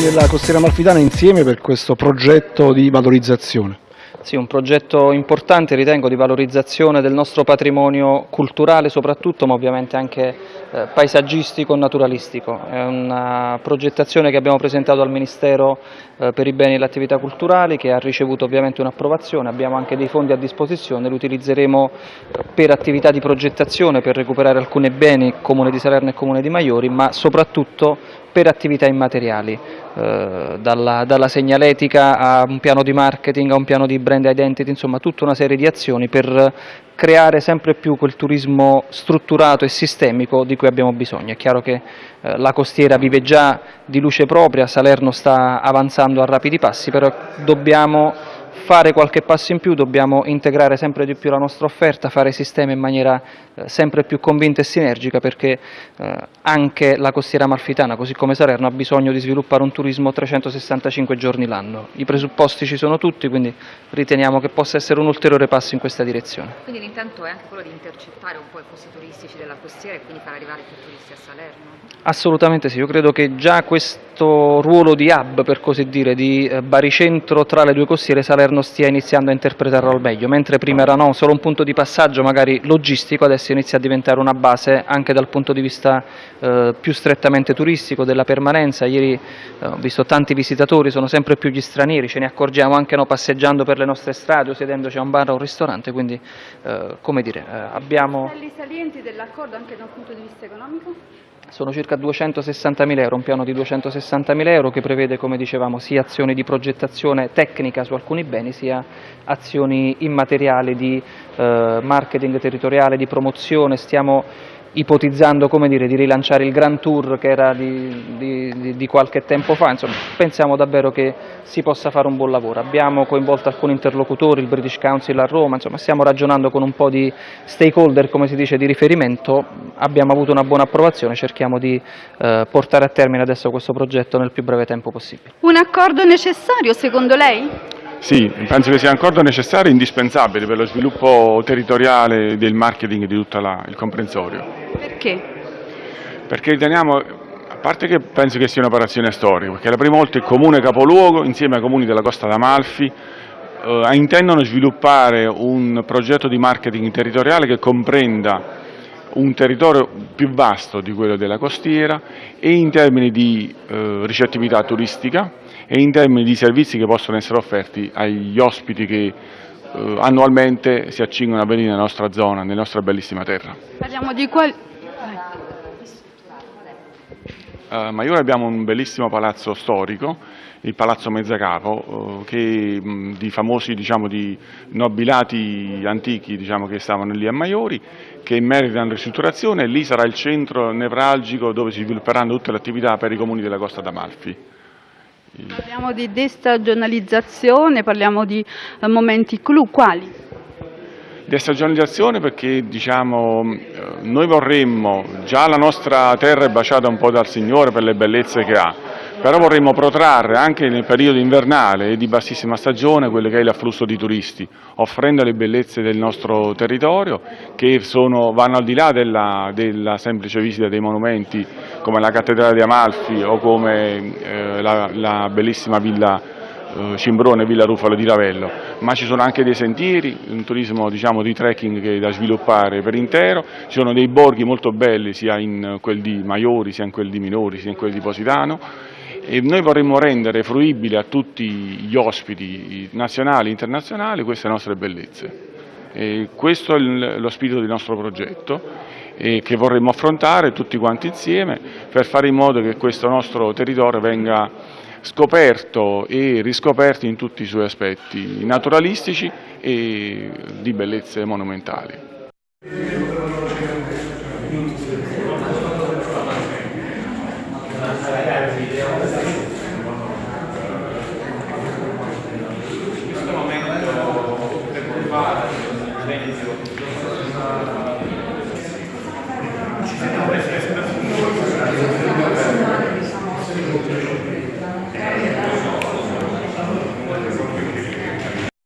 comuni della costiera amalfitana insieme per questo progetto di valorizzazione. Sì, un progetto importante ritengo di valorizzazione del nostro patrimonio culturale soprattutto, ma ovviamente anche eh, paesaggistico e naturalistico. È una progettazione che abbiamo presentato al Ministero eh, per i beni e le attività culturali che ha ricevuto ovviamente un'approvazione, abbiamo anche dei fondi a disposizione, li utilizzeremo per attività di progettazione, per recuperare alcuni beni, Comune di Salerno e Comune di Maiori, ma soprattutto per attività immateriali, eh, dalla, dalla, segnaletica a un piano di marketing, a un piano di brand identity, insomma tutta una serie di azioni per creare sempre più quel turismo strutturato e sistemico di cui abbiamo bisogno. È chiaro che eh, la costiera vive già di luce propria, Salerno sta avanzando a rapidi passi, però dobbiamo fare qualche passo in più, dobbiamo integrare sempre di più la nostra offerta, fare sistema in maniera eh, sempre più convinta e sinergica perché eh, anche la costiera amalfitana, così come Salerno, ha bisogno di sviluppare un turismo 365 giorni l'anno. I presupposti ci sono tutti, quindi riteniamo che possa essere un ulteriore passo in questa direzione. Quindi l'intento è anche quello di intercettare un po' i posti turistici della costiera e quindi far arrivare più turisti a Salerno? Assolutamente sì, io credo che già questo ruolo di hub, per così dire, di eh, baricentro tra le due costiere Salerno stia iniziando a interpretarlo al meglio, mentre prima era no, solo un punto di passaggio magari logistico, adesso inizia a diventare una base anche dal punto di vista eh, più strettamente turistico, della permanenza. Ieri eh, ho visto tanti visitatori, sono sempre più gli stranieri, ce ne accorgiamo anche no, passeggiando per le nostre strade o sedendoci a un bar o a un ristorante, quindi eh, come dire, eh, abbiamo... salienti dell'accordo anche da un punto di vista economico? Sono circa 260.000 euro, un piano di 260.000 euro che prevede, come dicevamo, sia azioni di progettazione tecnica su alcuni beni, sia azioni immateriali di eh, marketing territoriale, di promozione. Stiamo ipotizzando dire, di rilanciare il Grand Tour che era di, di, di, qualche tempo fa, insomma pensiamo davvero che si possa fare un buon lavoro. Abbiamo coinvolto alcuni interlocutori, il British Council a Roma, insomma stiamo ragionando con un po' di stakeholder, come si dice, di riferimento, abbiamo avuto una buona approvazione, cerchiamo di eh, portare a termine adesso questo progetto nel più breve tempo possibile. Un accordo necessario secondo lei? Sì, penso che sia accordo necessario e indispensabile per lo sviluppo territoriale del marketing di tutto il comprensorio. Perché? Perché riteniamo, a parte che penso che sia un'operazione storica, perché è la prima volta il comune capoluogo, insieme ai comuni della Costa d'Amalfi, eh, intendono sviluppare un progetto di marketing territoriale che comprenda un territorio più vasto di quello della costiera e in termini di eh, ricettività turistica e in termini di servizi che possono essere offerti agli ospiti che eh, annualmente si accingono a venire nella nostra zona, nella nostra bellissima terra. Parliamo di quali... A eh, Maiore abbiamo un bellissimo palazzo storico, il Palazzo Mezzacapo, eh, che, di famosi diciamo, di nobilati antichi diciamo, che stavano lì a Maiori, che meritano ristrutturazione e lì sarà il centro nevralgico dove si svilupperanno tutte le attività per i comuni della Costa d'Amalfi. Parliamo di destagionalizzazione, parliamo di eh, momenti clou, quali? Destagionalizzazione perché diciamo, eh, noi vorremmo, già la nostra terra è baciata un po' dal Signore per le bellezze che ha, però vorremmo protrarre anche nel periodo invernale e di bassissima stagione quello che è l'afflusso di turisti, offrendo le bellezze del nostro territorio che sono, vanno al di là della, della, semplice visita dei monumenti come la cattedrale di Amalfi o come eh, la, la bellissima villa eh, Cimbrone, Villa Rufalo di Ravello, ma ci sono anche dei sentieri, un turismo diciamo, di trekking da sviluppare per intero, ci sono dei borghi molto belli sia in quel di Maiori, sia in quel di Minori, sia in quel di Positano e noi vorremmo rendere fruibile a tutti gli ospiti nazionali e internazionali queste nostre bellezze. E questo è lo spirito del nostro progetto che vorremmo affrontare tutti quanti insieme per fare in modo che questo nostro territorio venga scoperto e riscoperto in tutti i suoi aspetti naturalistici e di bellezze monumentali.